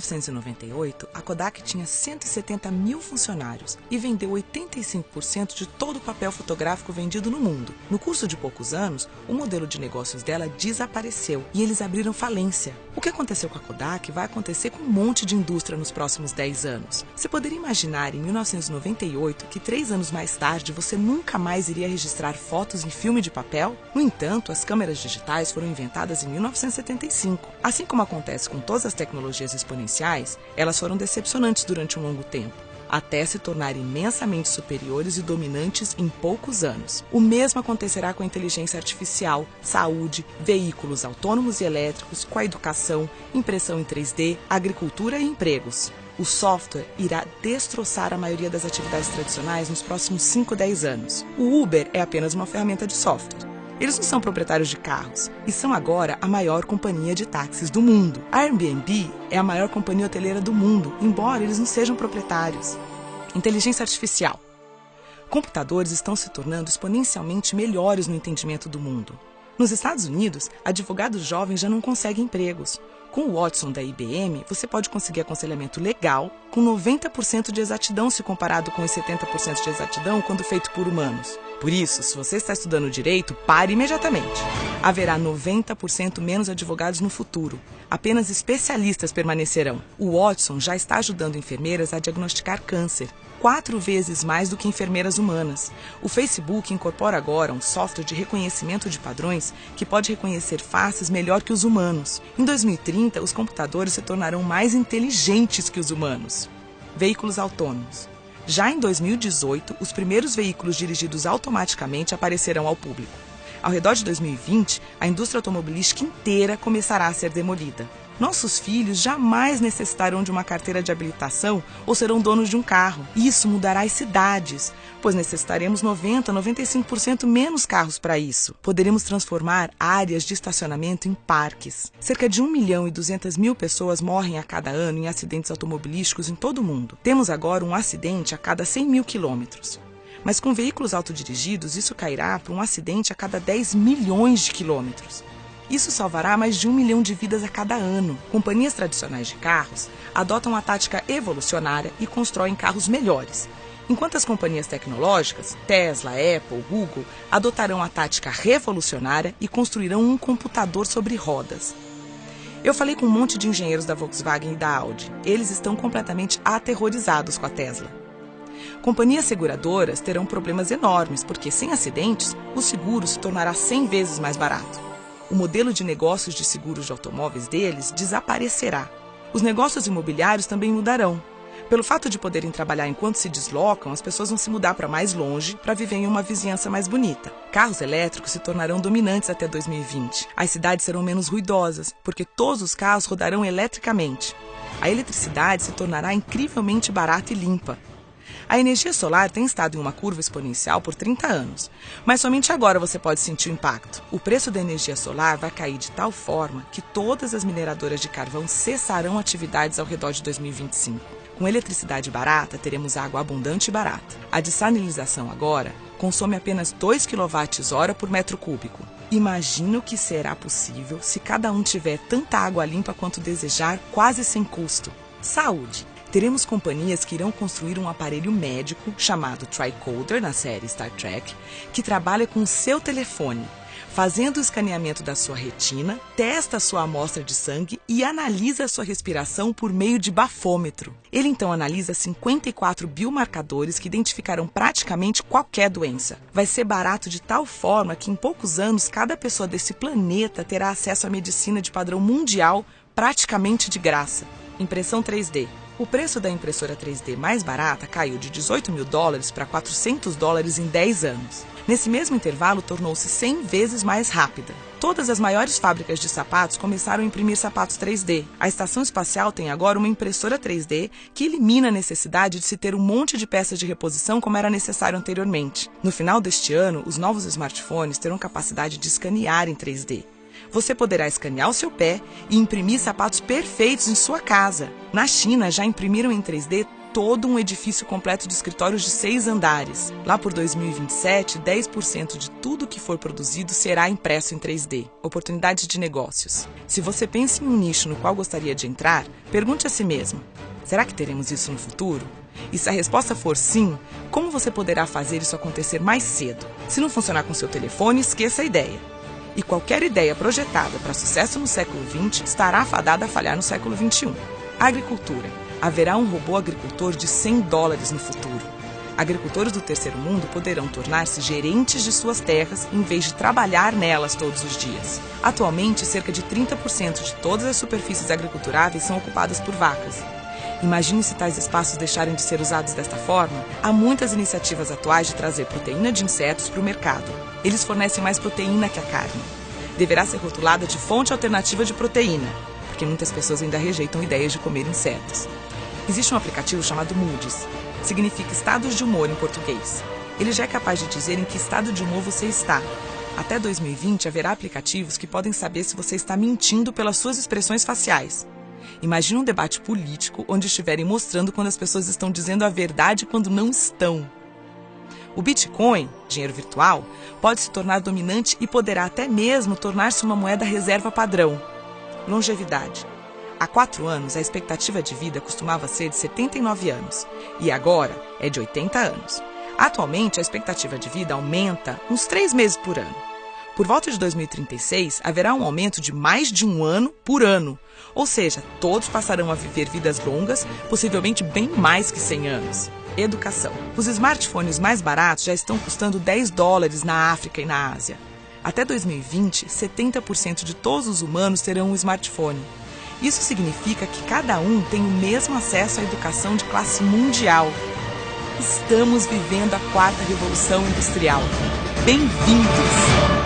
1998, a Kodak tinha 170 mil funcionários e vendeu 85% de todo o papel fotográfico vendido no mundo. No curso de poucos anos, o modelo de negócios dela desapareceu e eles abriram falência. O que aconteceu com a Kodak vai acontecer com um monte de indústria nos próximos 10 anos. Você poderia imaginar em 1998 que três anos mais tarde você nunca mais iria registrar fotos em filme de papel? No entanto, as câmeras digitais foram inventadas em 1975. Assim como acontece com todas as tecnologias exponenciais, elas foram decepcionantes durante um longo tempo até se tornar imensamente superiores e dominantes em poucos anos. O mesmo acontecerá com a inteligência artificial, saúde, veículos autônomos e elétricos, com a educação, impressão em 3D, agricultura e empregos. O software irá destroçar a maioria das atividades tradicionais nos próximos 5 10 anos. O Uber é apenas uma ferramenta de software. Eles não são proprietários de carros e são agora a maior companhia de táxis do mundo. A Airbnb é a maior companhia hoteleira do mundo, embora eles não sejam proprietários. Inteligência artificial. Computadores estão se tornando exponencialmente melhores no entendimento do mundo. Nos Estados Unidos, advogados jovens já não conseguem empregos. Com o Watson da IBM, você pode conseguir aconselhamento legal com 90% de exatidão se comparado com os 70% de exatidão quando feito por humanos. Por isso, se você está estudando direito, pare imediatamente. Haverá 90% menos advogados no futuro. Apenas especialistas permanecerão. O Watson já está ajudando enfermeiras a diagnosticar câncer quatro vezes mais do que enfermeiras humanas. O Facebook incorpora agora um software de reconhecimento de padrões que pode reconhecer faces melhor que os humanos. Em 2030, os computadores se tornarão mais inteligentes que os humanos. Veículos autônomos. Já em 2018, os primeiros veículos dirigidos automaticamente aparecerão ao público. Ao redor de 2020, a indústria automobilística inteira começará a ser demolida. Nossos filhos jamais necessitarão de uma carteira de habilitação ou serão donos de um carro. Isso mudará as cidades, pois necessitaremos 90, 95% menos carros para isso. Poderemos transformar áreas de estacionamento em parques. Cerca de 1 milhão e 200 mil pessoas morrem a cada ano em acidentes automobilísticos em todo o mundo. Temos agora um acidente a cada 100 mil quilômetros. Mas com veículos autodirigidos, isso cairá para um acidente a cada 10 milhões de quilômetros. Isso salvará mais de um milhão de vidas a cada ano. Companhias tradicionais de carros adotam a tática evolucionária e constroem carros melhores. Enquanto as companhias tecnológicas, Tesla, Apple, Google, adotarão a tática revolucionária e construirão um computador sobre rodas. Eu falei com um monte de engenheiros da Volkswagen e da Audi. Eles estão completamente aterrorizados com a Tesla. Companhias seguradoras terão problemas enormes, porque sem acidentes, o seguro se tornará 100 vezes mais barato o modelo de negócios de seguros de automóveis deles desaparecerá. Os negócios imobiliários também mudarão. Pelo fato de poderem trabalhar enquanto se deslocam, as pessoas vão se mudar para mais longe para viver em uma vizinhança mais bonita. Carros elétricos se tornarão dominantes até 2020. As cidades serão menos ruidosas, porque todos os carros rodarão eletricamente. A eletricidade se tornará incrivelmente barata e limpa, a energia solar tem estado em uma curva exponencial por 30 anos, mas somente agora você pode sentir o impacto. O preço da energia solar vai cair de tal forma que todas as mineradoras de carvão cessarão atividades ao redor de 2025. Com eletricidade barata, teremos água abundante e barata. A dessalinização agora consome apenas 2 kWh por metro cúbico. Imagina o que será possível se cada um tiver tanta água limpa quanto desejar, quase sem custo. Saúde teremos companhias que irão construir um aparelho médico chamado Tricoder na série Star Trek, que trabalha com seu telefone, fazendo o escaneamento da sua retina, testa a sua amostra de sangue e analisa a sua respiração por meio de bafômetro. Ele então analisa 54 biomarcadores que identificarão praticamente qualquer doença. Vai ser barato de tal forma que em poucos anos cada pessoa desse planeta terá acesso à medicina de padrão mundial praticamente de graça. Impressão 3D o preço da impressora 3D mais barata caiu de 18 mil dólares para 400 dólares em 10 anos. Nesse mesmo intervalo, tornou-se 100 vezes mais rápida. Todas as maiores fábricas de sapatos começaram a imprimir sapatos 3D. A estação espacial tem agora uma impressora 3D que elimina a necessidade de se ter um monte de peças de reposição como era necessário anteriormente. No final deste ano, os novos smartphones terão capacidade de escanear em 3D você poderá escanear o seu pé e imprimir sapatos perfeitos em sua casa. Na China, já imprimiram em 3D todo um edifício completo de escritórios de seis andares. Lá por 2027, 10% de tudo que for produzido será impresso em 3D. Oportunidades de negócios. Se você pensa em um nicho no qual gostaria de entrar, pergunte a si mesmo: será que teremos isso no futuro? E se a resposta for sim, como você poderá fazer isso acontecer mais cedo? Se não funcionar com seu telefone, esqueça a ideia. E qualquer ideia projetada para sucesso no século XX estará fadada a falhar no século XXI. Agricultura. Haverá um robô agricultor de 100 dólares no futuro. Agricultores do terceiro mundo poderão tornar-se gerentes de suas terras em vez de trabalhar nelas todos os dias. Atualmente, cerca de 30% de todas as superfícies agriculturáveis são ocupadas por vacas. Imagine se tais espaços deixarem de ser usados desta forma. Há muitas iniciativas atuais de trazer proteína de insetos para o mercado. Eles fornecem mais proteína que a carne. Deverá ser rotulada de fonte alternativa de proteína, porque muitas pessoas ainda rejeitam ideias de comer insetos. Existe um aplicativo chamado Moody's. Significa estados de humor em português. Ele já é capaz de dizer em que estado de humor você está. Até 2020 haverá aplicativos que podem saber se você está mentindo pelas suas expressões faciais. Imagine um debate político onde estiverem mostrando quando as pessoas estão dizendo a verdade quando não estão. O Bitcoin, dinheiro virtual, pode se tornar dominante e poderá até mesmo tornar-se uma moeda reserva padrão. Longevidade. Há quatro anos, a expectativa de vida costumava ser de 79 anos e agora é de 80 anos. Atualmente, a expectativa de vida aumenta uns três meses por ano. Por volta de 2036, haverá um aumento de mais de um ano por ano, ou seja, todos passarão a viver vidas longas, possivelmente bem mais que 100 anos. Educação. Os smartphones mais baratos já estão custando 10 dólares na África e na Ásia. Até 2020, 70% de todos os humanos terão um smartphone. Isso significa que cada um tem o mesmo acesso à educação de classe mundial. Estamos vivendo a quarta revolução industrial. Bem-vindos!